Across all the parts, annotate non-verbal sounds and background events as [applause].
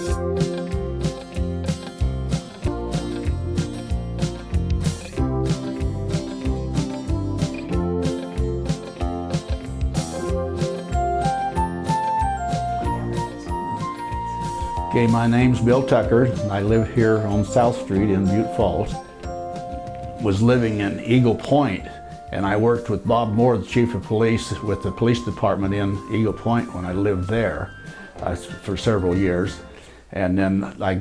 Okay, my name's Bill Tucker. I live here on South Street in Butte Falls. Was living in Eagle Point and I worked with Bob Moore, the chief of police, with the police department in Eagle Point when I lived there uh, for several years. And then I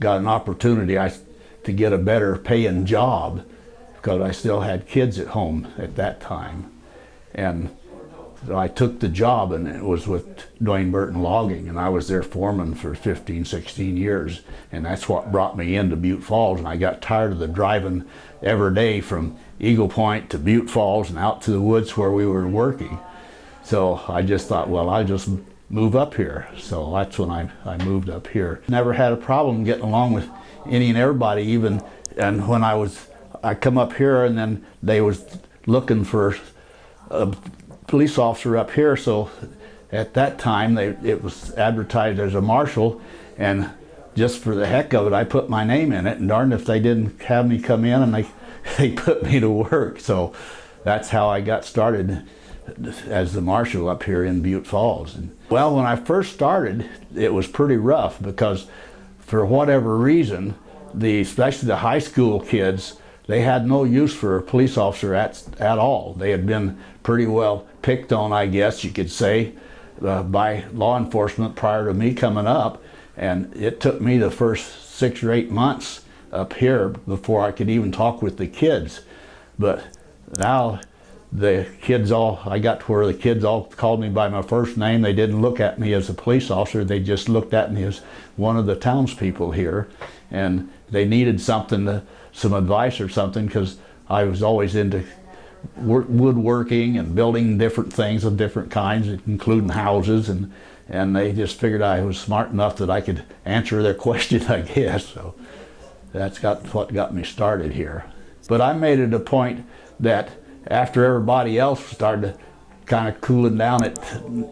got an opportunity I, to get a better paying job because I still had kids at home at that time. And so I took the job and it was with Dwayne Burton Logging and I was their foreman for 15, 16 years. And that's what brought me into Butte Falls and I got tired of the driving every day from Eagle Point to Butte Falls and out to the woods where we were working. So I just thought, well, I'll just move up here. So that's when I, I moved up here. Never had a problem getting along with any and everybody even. And when I was, I come up here and then they was looking for a police officer up here. So at that time, they, it was advertised as a marshal. And just for the heck of it, I put my name in it. And darn if they didn't have me come in and they, [laughs] they put me to work. So that's how I got started as the marshal up here in Butte Falls. And, well, when I first started, it was pretty rough because for whatever reason, the especially the high school kids, they had no use for a police officer at, at all. They had been pretty well picked on, I guess you could say, uh, by law enforcement prior to me coming up. And it took me the first six or eight months up here before I could even talk with the kids. But now the kids all, I got to where the kids all called me by my first name. They didn't look at me as a police officer. They just looked at me as one of the townspeople here. And they needed something, to, some advice or something, because I was always into work, woodworking and building different things of different kinds, including houses. And, and they just figured I was smart enough that I could answer their [laughs] question, I guess. So that's got what got me started here. But I made it a point that after everybody else started kind of cooling down at,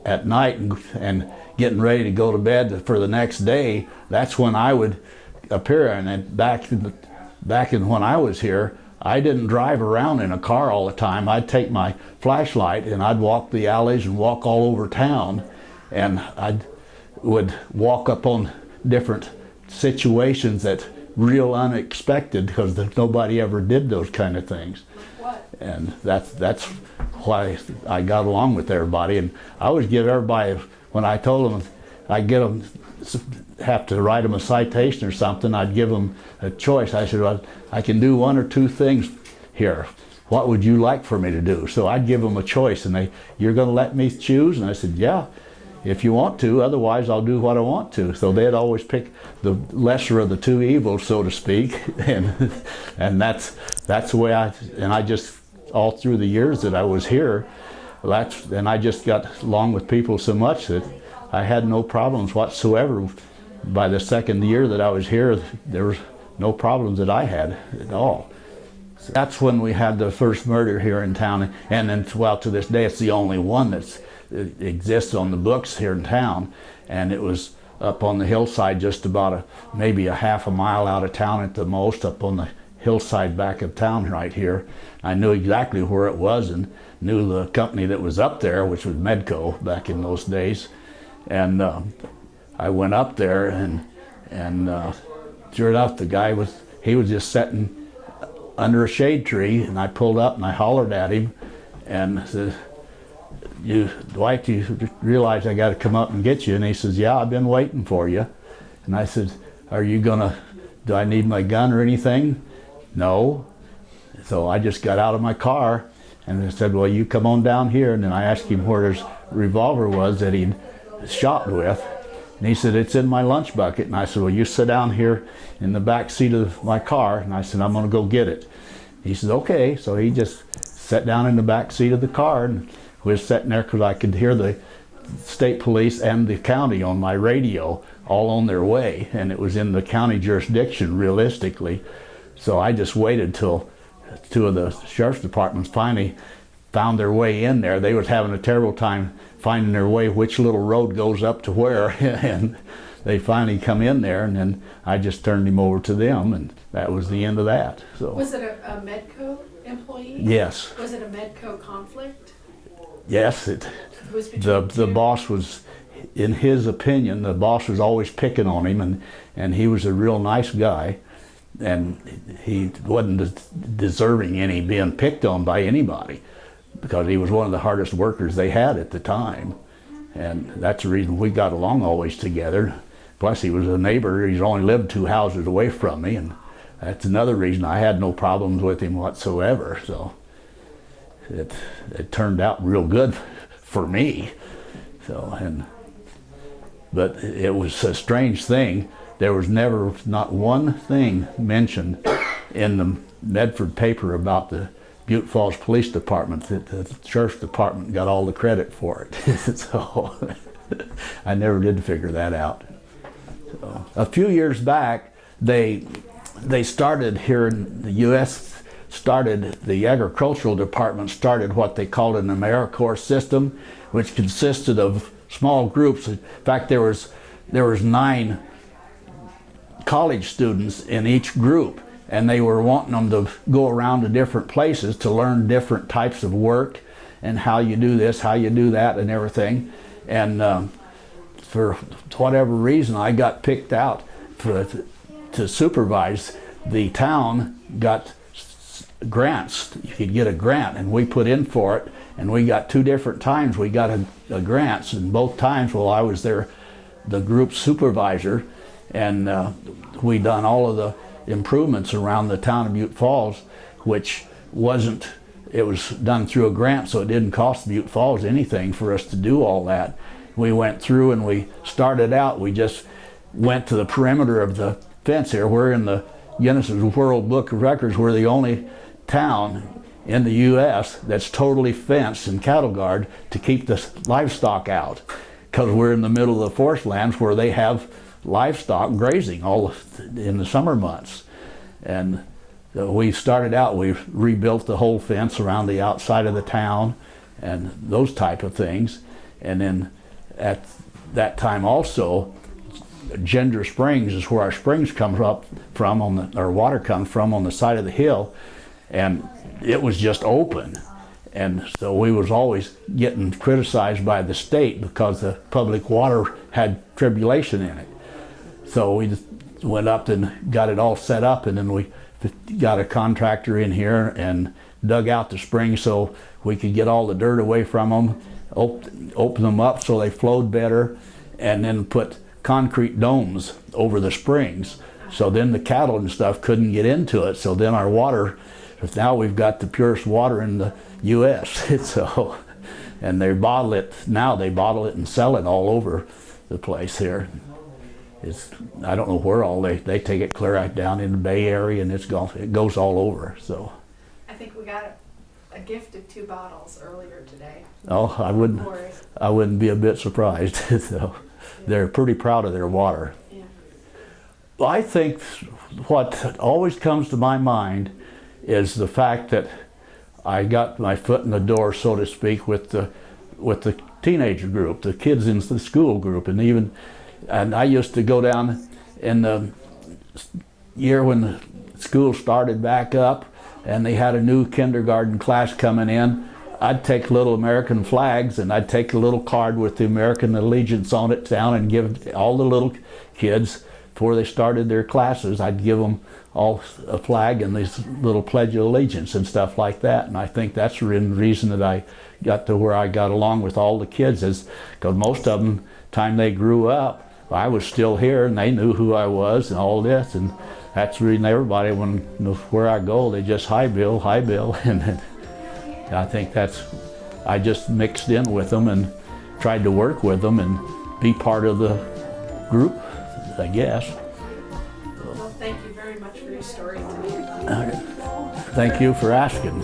at night and, and getting ready to go to bed for the next day, that's when I would appear. And then back in, back in when I was here, I didn't drive around in a car all the time. I'd take my flashlight and I'd walk the alleys and walk all over town and I would walk up on different situations that real unexpected because nobody ever did those kind of things. And that's, that's why I got along with everybody. And I always give everybody, when I told them I'd get them, have to write them a citation or something, I'd give them a choice. I said, well, I can do one or two things here. What would you like for me to do? So I'd give them a choice and they, you're gonna let me choose? And I said, yeah, if you want to, otherwise I'll do what I want to. So they'd always pick the lesser of the two evils, so to speak. [laughs] And, and that's, that's the way I, and I just, all through the years that I was here, that's, and I just got along with people so much that I had no problems whatsoever. By the second year that I was here, there was no problems that I had at all. So that's when we had the first murder here in town, and then, well, to this day, it's the only one exists on the books here in town, and it was up on the hillside just about a, maybe a half a mile out of town at the most, up on the hillside back of town right here. I knew exactly where it was and knew the company that was up there, which was Medco back in those days. And uh, I went up there and, and uh, sure enough, the guy was, he was just sitting under a shade tree and I pulled up and I hollered at him and said, you, Dwight, you realize I got to come up and get you? And he says, yeah, I've been waiting for you. And I said, are you gonna, do I need my gun or anything? No. So I just got out of my car and I said, well, you come on down here. And then I asked him where his revolver was that he'd shot with. And he said, it's in my lunch bucket. And I said, well, you sit down here in the back seat of my car. And I said, I'm going to go get it. He says, okay. So he just sat down in the back seat of the car and was sitting there because I could hear the state police and the county on my radio all on their way. And it was in the county jurisdiction realistically. So I just waited till two of the sheriff's departments finally found their way in there. They was having a terrible time finding their way which little road goes up to where. [laughs] and they finally come in there, and then I just turned him over to them, and that was the end of that. So Was it a, a Medco employee? yes, Was it a Medco conflict? Yes, it. It was between the the boss was in his opinion the boss was always picking on him and and he was a real nice guy and he wasn't deserving any being picked on by anybody because he was one of the hardest workers they had at the time. And that's the reason we got along always together. Plus he was a neighbor he's only lived two houses away from me and that's another reason I had no problems with him whatsoever so it it turned out real good for me. So and but it was a strange thing. There was never not one thing mentioned in the Medford paper about the Butte Falls Police Department. That the sheriff's department got all the credit for it. [laughs] so I never did figure that out. So, a few years back, they they started here in the U.S. started the agricultural department started what they called an AmeriCorps system, which consisted of small groups. In fact, there was there was nine college students in each group, and they were wanting them to go around to different places to learn different types of work and how you do this, how you do that, and everything. And um, for whatever reason, I got picked out for, to supervise. The town got grants. You could get a grant, and we put in for it. And we got two different times we got a, a grants, and both times while I was there, the group supervisor, and uh, we done all of the improvements around the town of Butte Falls, which wasn't. It was done through a grant, so it didn't cost Butte Falls anything for us to do all that. We went through and we started out. We just went to the perimeter of the fence here. We're in the Guinness World Book of Records. We're the only town in the U.S. that's totally fenced and cattle guard to keep the livestock out, because we're in the middle of the forest lands where they have livestock grazing all in the summer months, and uh, we started out. We rebuilt the whole fence around the outside of the town, and those type of things, and then at that time also Ginger Springs is where our springs come up from on the our water comes from on the side of the hill, and it was just open, and so we was always getting criticized by the state because the public water had tribulation in it. So we just went up and got it all set up, and then we got a contractor in here and dug out the springs so we could get all the dirt away from them, op- open them up so they flowed better, and then put concrete domes over the springs. So then the cattle and stuff couldn't get into it. So then our water, now we've got the purest water in the U.S. [laughs] so, and they bottle it now. They bottle it and sell it all over the place here. It's I don't know where all they they take it clear out down in the Bay Area and it's gone. It goes all over. So, I think we got a, a gift of two bottles earlier today. oh, I wouldn't I wouldn't be a bit surprised. [laughs] so, they're pretty proud of their water. Yeah. I think what always comes to my mind is the fact that I got my foot in the door, so to speak, with the with the teenager group, the kids in the school group, and even and I used to go down in the year when school started back up, and they had a new kindergarten class coming in. I'd take little American flags and I'd take a little card with the American allegiance on it down and give all the little kids before they started their classes. I'd give them all a flag and this little pledge of allegiance and stuff like that. And I think that's the reason that I got to where I got along with all the kids is because most of them, time they grew up, I was still here and they knew who I was and all this. And that's the reason everybody, when where I go, they just hi Bill, hi Bill, [laughs] and I think that's I just mixed in with them and tried to work with them and be part of the group, I guess. Well, thank you very much for your story today. Thank you for asking.